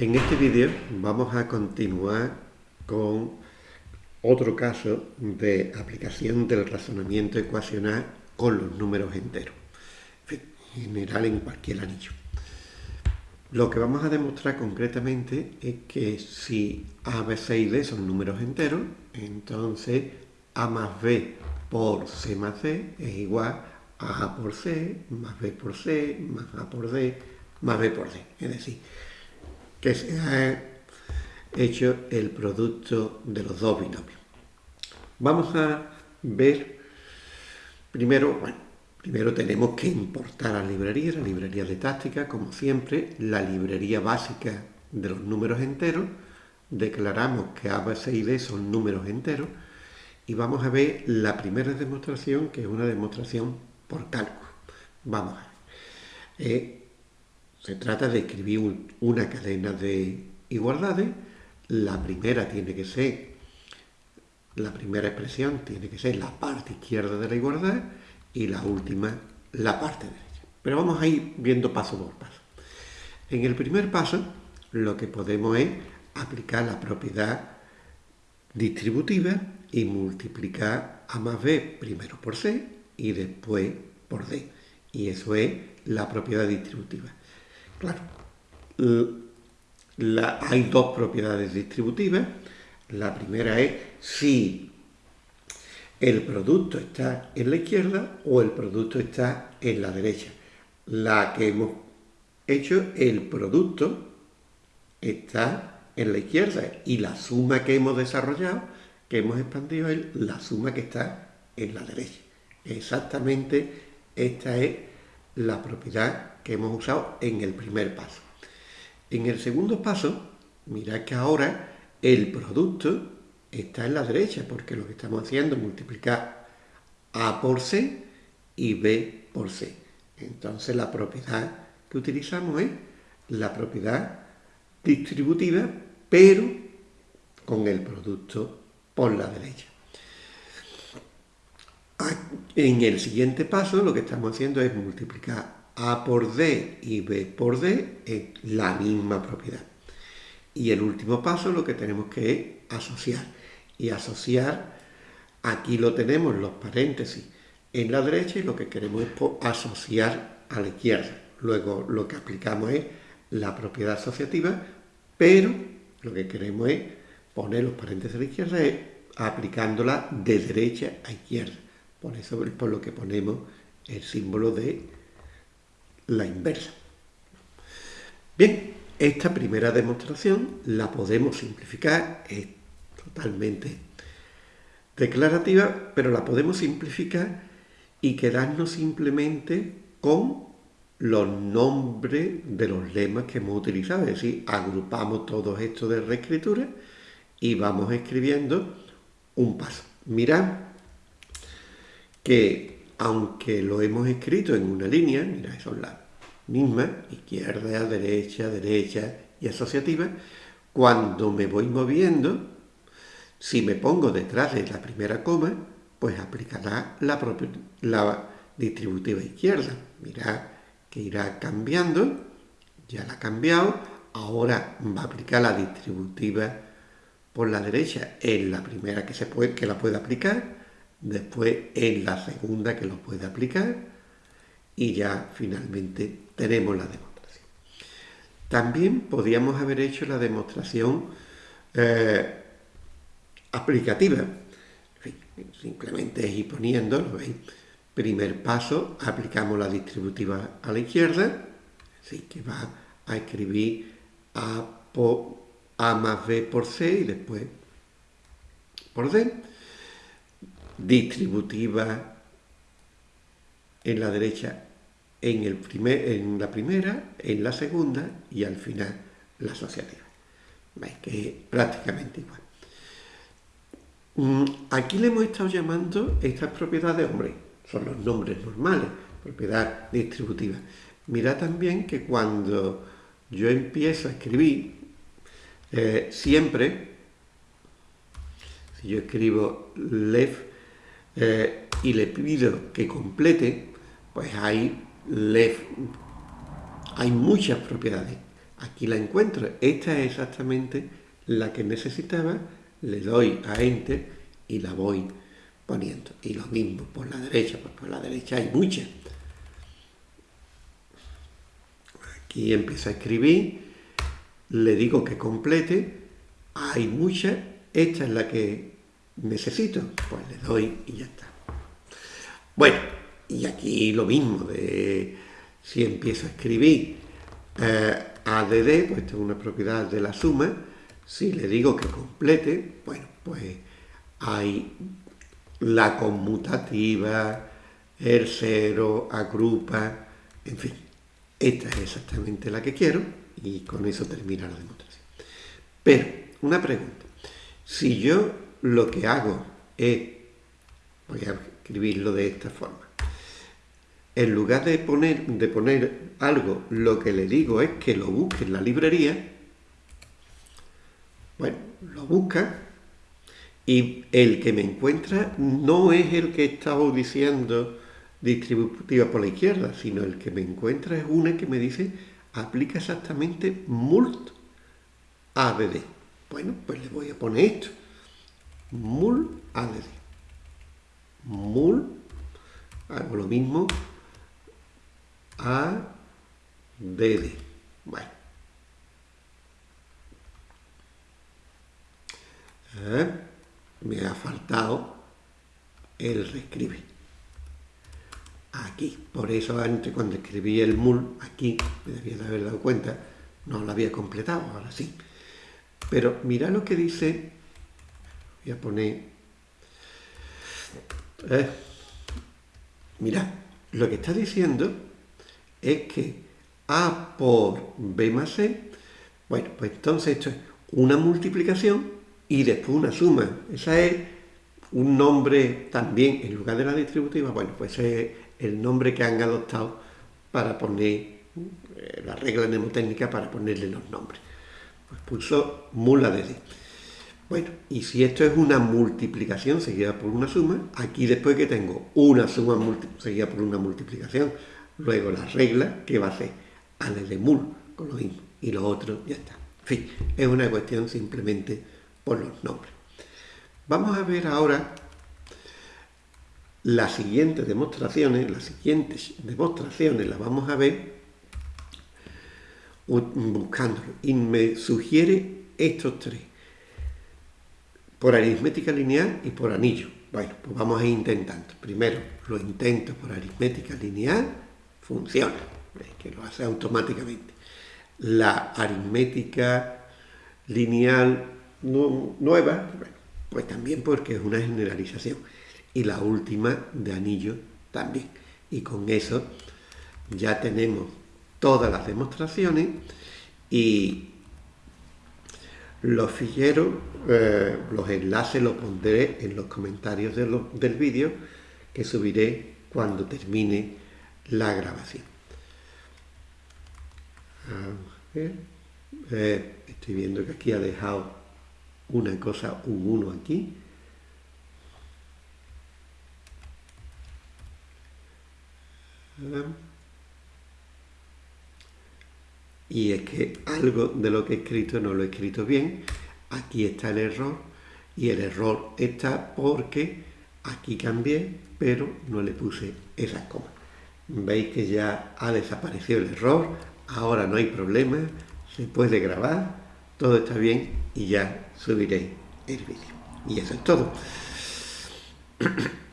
En este vídeo vamos a continuar con otro caso de aplicación del razonamiento ecuacional con los números enteros, en general en cualquier anillo. Lo que vamos a demostrar concretamente es que si a, b, c y d son números enteros, entonces a más b por c más d es igual a a por c más b por c más a por d más b por d. Es decir, que se ha hecho el producto de los dos binomios. Vamos a ver, primero, bueno, primero tenemos que importar a la librería, la librería de táctica, como siempre, la librería básica de los números enteros, declaramos que A, B, C y D son números enteros, y vamos a ver la primera demostración, que es una demostración por cálculo. Vamos a ver. Eh, se trata de escribir una cadena de igualdades. La primera tiene que ser, la primera expresión tiene que ser la parte izquierda de la igualdad y la última la parte derecha. Pero vamos a ir viendo paso por paso. En el primer paso lo que podemos es aplicar la propiedad distributiva y multiplicar a más b primero por c y después por d. Y eso es la propiedad distributiva. Claro, hay dos propiedades distributivas. La primera es si el producto está en la izquierda o el producto está en la derecha. La que hemos hecho, el producto está en la izquierda y la suma que hemos desarrollado, que hemos expandido, es la suma que está en la derecha. Exactamente esta es la propiedad que hemos usado en el primer paso. En el segundo paso, mirad que ahora el producto está en la derecha, porque lo que estamos haciendo es multiplicar A por C y B por C. Entonces la propiedad que utilizamos es la propiedad distributiva, pero con el producto por la derecha. En el siguiente paso lo que estamos haciendo es multiplicar a por D y B por D es la misma propiedad. Y el último paso lo que tenemos que es asociar. Y asociar, aquí lo tenemos los paréntesis en la derecha y lo que queremos es asociar a la izquierda. Luego lo que aplicamos es la propiedad asociativa, pero lo que queremos es poner los paréntesis a la izquierda es aplicándola de derecha a izquierda. Por eso es por lo que ponemos el símbolo de la inversa. Bien, esta primera demostración la podemos simplificar, es totalmente declarativa, pero la podemos simplificar y quedarnos simplemente con los nombres de los lemas que hemos utilizado, es decir, agrupamos todo esto de reescritura y vamos escribiendo un paso. Mirad que aunque lo hemos escrito en una línea, mira, son las mismas, izquierda, derecha, derecha y asociativa, cuando me voy moviendo, si me pongo detrás de la primera coma, pues aplicará la, la distributiva izquierda. Mira que irá cambiando, ya la ha cambiado, ahora va a aplicar la distributiva por la derecha en la primera que, se puede, que la puede aplicar, después en la segunda que lo puede aplicar y ya finalmente tenemos la demostración. También podíamos haber hecho la demostración eh, aplicativa. simplemente es ir poniendo, ¿lo veis? Primer paso, aplicamos la distributiva a la izquierda, así que va a escribir A, por, a más B por C y después por D distributiva en la derecha en, el primer, en la primera, en la segunda y al final la asociativa. ¿Veis? Que es prácticamente igual. Mm, aquí le hemos estado llamando estas propiedades, hombre, son los nombres normales, propiedad distributiva. Mira también que cuando yo empiezo a escribir, eh, siempre, si yo escribo left eh, y le pido que complete, pues hay, hay muchas propiedades. aquí la encuentro. Esta es exactamente la que necesitaba, le doy a Enter y la voy poniendo. Y lo mismo por la derecha, pues por la derecha hay muchas. Aquí empiezo a escribir, le digo que complete, hay muchas, esta es la que necesito, pues le doy y ya está. Bueno, y aquí lo mismo, de si empiezo a escribir eh, ADD, pues tengo una propiedad de la suma, si le digo que complete, bueno, pues hay la conmutativa, el cero, agrupa, en fin. Esta es exactamente la que quiero y con eso termina la demostración. Pero, una pregunta. Si yo lo que hago es, voy a escribirlo de esta forma, en lugar de poner, de poner algo, lo que le digo es que lo busque en la librería, bueno, lo busca y el que me encuentra no es el que estaba diciendo distributiva por la izquierda, sino el que me encuentra es una que me dice aplica exactamente mult add. Bueno, pues le voy a poner esto. Mul add. Mul, hago lo mismo, add. Bueno. ¿Eh? Me ha faltado el reescribe. Aquí. Por eso antes cuando escribí el mul, aquí, me debía de haber dado cuenta, no lo había completado, ahora sí. Pero mira lo que dice, voy a poner, eh, mira, lo que está diciendo es que A por B más C, bueno, pues entonces esto es una multiplicación y después una suma. Esa es un nombre también, en lugar de la distributiva, bueno, pues es el nombre que han adoptado para poner eh, la regla mnemotécnica para ponerle los nombres. Pues puso mula de D. Bueno, y si esto es una multiplicación seguida por una suma, aquí después que tengo una suma seguida por una multiplicación, luego la regla, que va a ser a de mul, con lo mismo, y lo otro ya está. En fin, es una cuestión simplemente por los nombres. Vamos a ver ahora las siguientes demostraciones, las siguientes demostraciones las vamos a ver buscándolo. Y me sugiere estos tres. Por aritmética lineal y por anillo. Bueno, pues vamos a ir intentando. Primero lo intento por aritmética lineal, funciona, que lo hace automáticamente. La aritmética lineal nueva, pues también porque es una generalización. Y la última de anillo también. Y con eso ya tenemos todas las demostraciones y los ficheros, eh, los enlaces los pondré en los comentarios del vídeo que subiré cuando termine la grabación. Eh, estoy viendo que aquí ha dejado una cosa, un 1 aquí. Y es que algo de lo que he escrito no lo he escrito bien. Aquí está el error. Y el error está porque aquí cambié, pero no le puse esas comas. Veis que ya ha desaparecido el error. Ahora no hay problema. Se puede grabar. Todo está bien y ya subiré el vídeo. Y eso es todo.